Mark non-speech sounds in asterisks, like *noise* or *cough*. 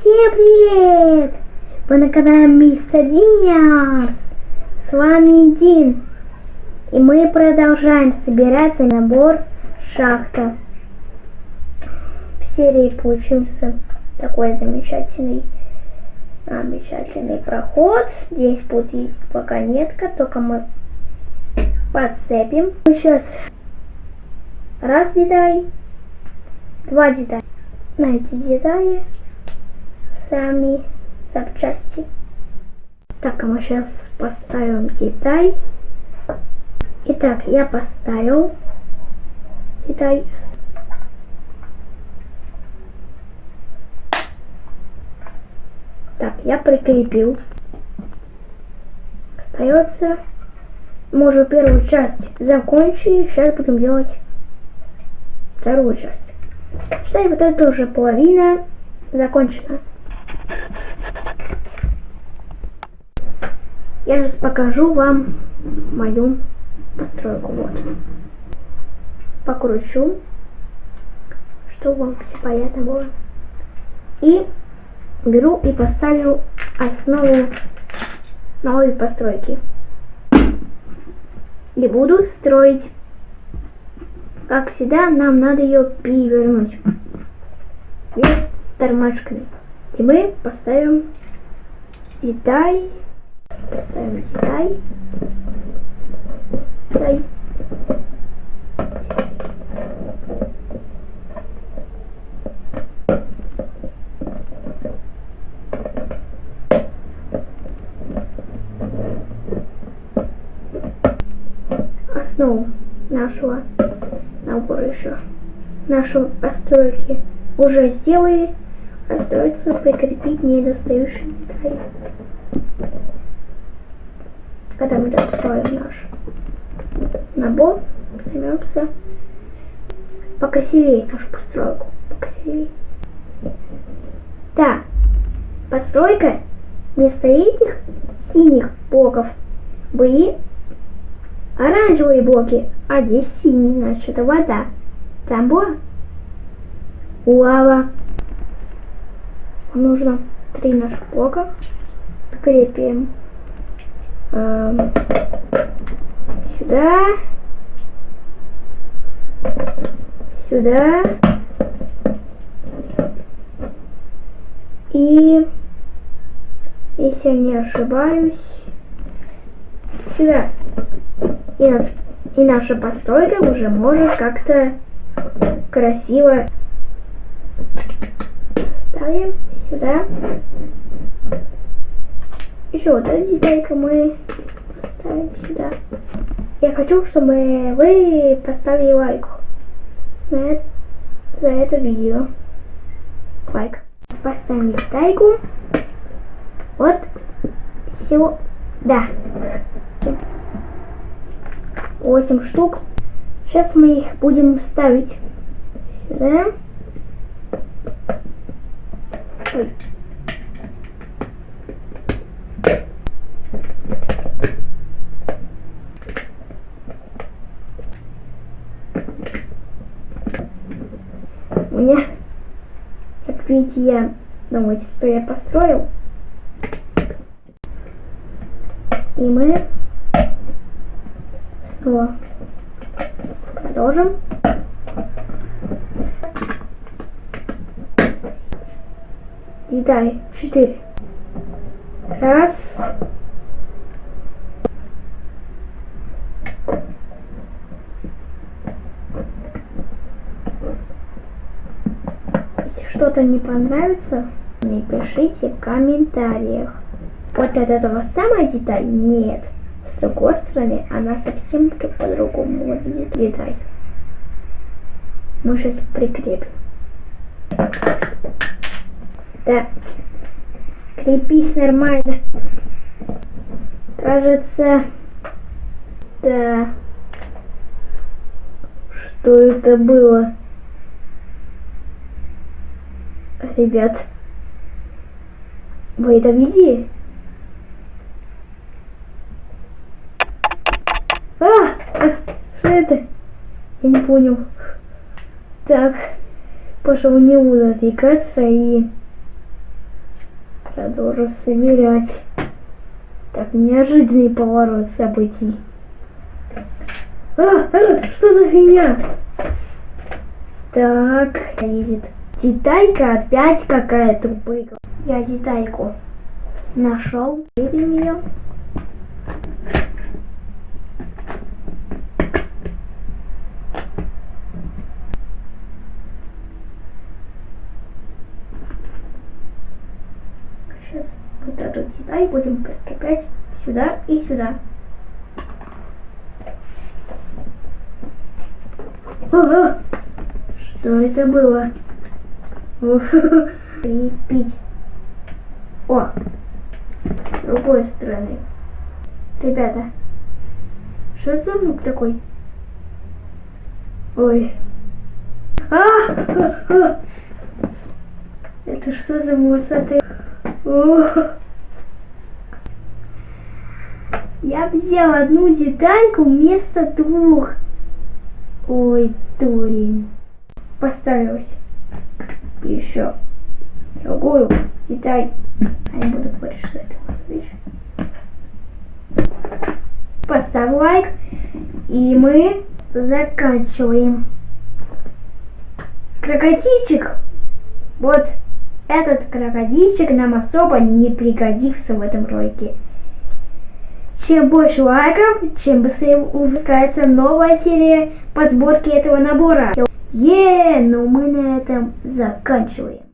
Всем привет! Вы на канале Мистер Диниарс. С вами Дин. И мы продолжаем собирать набор шахта. В серии получился такой замечательный замечательный проход. Здесь будет есть пока нетка, только мы подцепим. Сейчас раз деталь, два детали. На эти детали сами запчасти. Так, а мы сейчас поставим деталь. Итак, я поставил деталь. Так, я прикрепил. Остается. Мы уже первую часть закончили. Сейчас будем делать вторую часть. Считай, вот это уже половина закончена. Я сейчас покажу вам мою постройку. Вот. Покручу, чтобы вам все понятно было. И беру и поставлю основу новой постройки. И буду строить. Как всегда, нам надо ее перевернуть. Вверх тормашками. И мы поставим деталь. Поставим деталь. Деталь. основу нашего набора еще нашей постройки уже сделали остается прикрепить недостающие детали когда мы достроим наш набор займемся покрасивее нашу постройку покрасивее да постройка вместо этих синих блоков были оранжевые блоки, а здесь синий, значит это вода. Там была лава. Нужно три наших блока. Крепим эм, сюда, сюда. И, если я не ошибаюсь, сюда. И, нас, и наша постройка уже может как-то красиво ставим сюда. Еще вот эту детальку мы поставим сюда. Я хочу, чтобы вы поставили лайк на это, за это видео. Лайк. Поставим детальку. Вот все. Да. 8 штук. Сейчас мы их будем ставить сюда. Ой. Как видите, я думаете, что я построил. И мы снова продолжим. Деталь 4. Раз. Если что-то не понравится, напишите в комментариях. Вот от этого самая деталь нет. С другой стороны, она совсем по-другому выглядит деталь. Мы сейчас прикрепим. Да. Крепись нормально. Кажется, да. Что это было? Ребят, вы это видели? А, что это? Я не понял. Так, пошел не буду отвлекаться и Продолжу собирать. Так, неожиданный поворот событий. А, а, что за фигня? Так, едет. Деталька опять какая-то упрыгала. Я детальку нашел. Выберем ее. Сейчас вот эту деталь будем прикреплять сюда и сюда. Ага. Что это было? *laughs* Крепить. О! С другой стороны. Ребята, что это за звук такой? Ой. А! а, *laughs* а! Это что за высоты? Я взял одну детальку вместо двух. Ой, дурень. Поставилась. Еще другую деталь. А не буду говорить, что это вещь. Поставь лайк. И мы заканчиваем. Крокодильчик. Вот этот крокодильчик нам особо не пригодится в этом ролике. Чем больше лайков, чем быстрее выпускается новая серия по сборке этого набора. Е, но мы на этом заканчиваем.